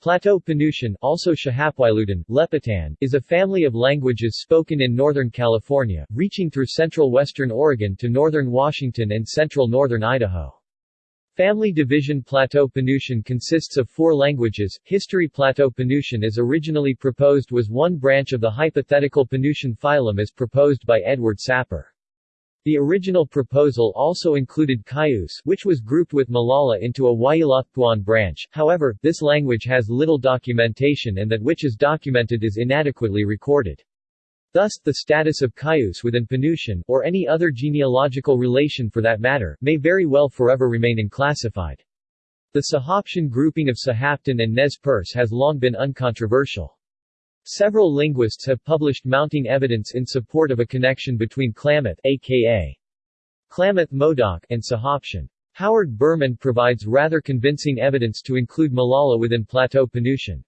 Plateau Penutian also Shahapwailutan, Lepitan, is a family of languages spoken in Northern California, reaching through central western Oregon to northern Washington and central northern Idaho. Family division Plateau Penutian consists of four languages. History Plateau Penutian as originally proposed was one branch of the hypothetical Penutian phylum as proposed by Edward Sapir. The original proposal also included Cayuse which was grouped with Molala into a Waiilatpuan branch, however, this language has little documentation and that which is documented is inadequately recorded. Thus, the status of Cayuse within Penutian, or any other genealogical relation for that matter, may very well forever remain unclassified. The Sahaptian grouping of Sahaptin and Nez Perce has long been uncontroversial. Several linguists have published mounting evidence in support of a connection between Klamath aka Klamath Modoc and Sahaptian. Howard Berman provides rather convincing evidence to include Molala within Plateau Penutian.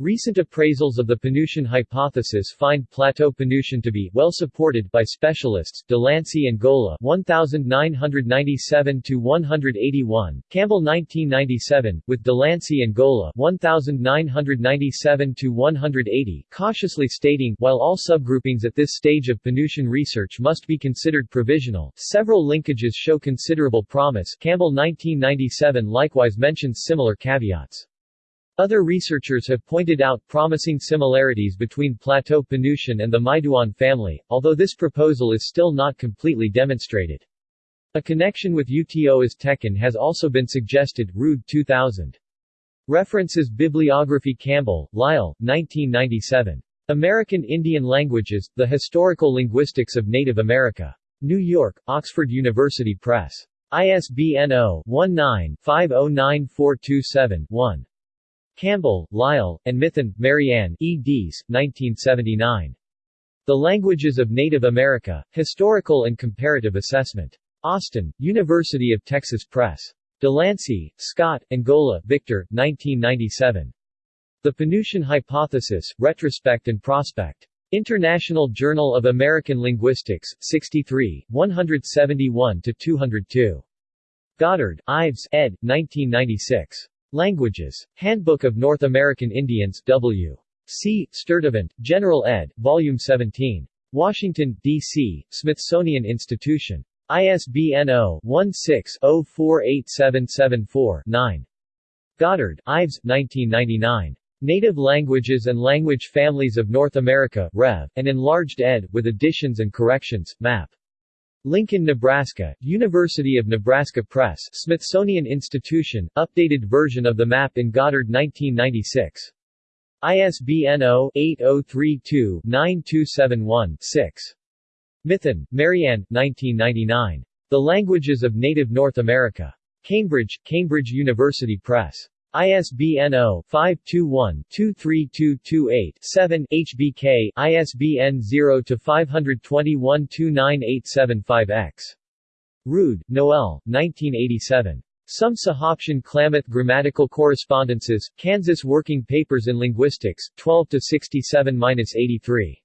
Recent appraisals of the Penutian hypothesis find Plateau Penutian to be well supported by specialists Delancey and Golla 1997 to 181, Campbell 1997 with Delancey and Golla 1997 to 180, cautiously stating while all subgroupings at this stage of Penutian research must be considered provisional, several linkages show considerable promise. Campbell 1997 likewise mentions similar caveats. Other researchers have pointed out promising similarities between Plateau Penutian and the Maiduan family, although this proposal is still not completely demonstrated. A connection with Uto-Aztecan has also been suggested Rude 2000. References Bibliography Campbell, Lyle, 1997. American Indian Languages, The Historical Linguistics of Native America. New York, Oxford University Press. ISBN 0-19-509427-1. Campbell, Lyle, and Mithun, Marianne eds. 1979. The Languages of Native America, Historical and Comparative Assessment. Austin, University of Texas Press. Delancey, Scott, and Golla, Victor, 1997. The Penutian Hypothesis, Retrospect and Prospect. International Journal of American Linguistics, 63, 171-202. Goddard, Ives, ed. 1996. Languages. Handbook of North American Indians W. C. Sturtevant, General ed., Volume 17. Washington, D.C., Smithsonian Institution. ISBN 0-16-048774-9. Goddard, Ives, 1999. Native Languages and Language Families of North America, Rev., and Enlarged ed., with additions and corrections, Map. Lincoln, Nebraska, University of Nebraska Press, Smithsonian Institution, updated version of the map in Goddard 1996. ISBN 0-8032-9271-6. Mithun, Marianne, 1999. The Languages of Native North America. Cambridge, Cambridge University Press. ISBN 0-521-23228-7, HBK, ISBN 0-521-29875-X. Rude, Noel, 1987. Some Sahaptian Klamath Grammatical Correspondences, Kansas Working Papers in Linguistics, 12-67-83.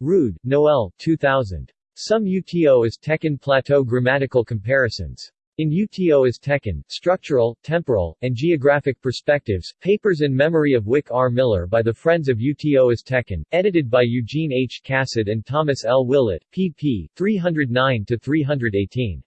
Rude, Noel, 2000. Some Uto-Aztecan Plateau Grammatical Comparisons. In Uto-Aztecan, Structural, Temporal, and Geographic Perspectives, Papers in Memory of Wick R. Miller by the Friends of Uto-Aztecan, edited by Eugene H. Casad and Thomas L. Willett, pp. 309-318.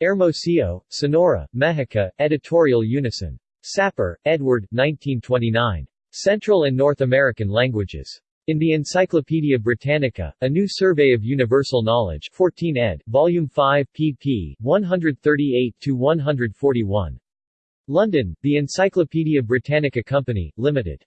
Hermosillo, Sonora, Mexico, Editorial Unison. Sapir, Edward, 1929. Central and North American Languages. In the Encyclopaedia Britannica, A New Survey of Universal Knowledge 14 ed., Volume 5 pp. 138-141. London, The Encyclopaedia Britannica Company, Limited.